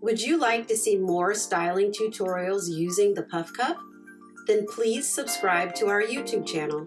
Would you like to see more styling tutorials using the Puff Cup? Then please subscribe to our YouTube channel.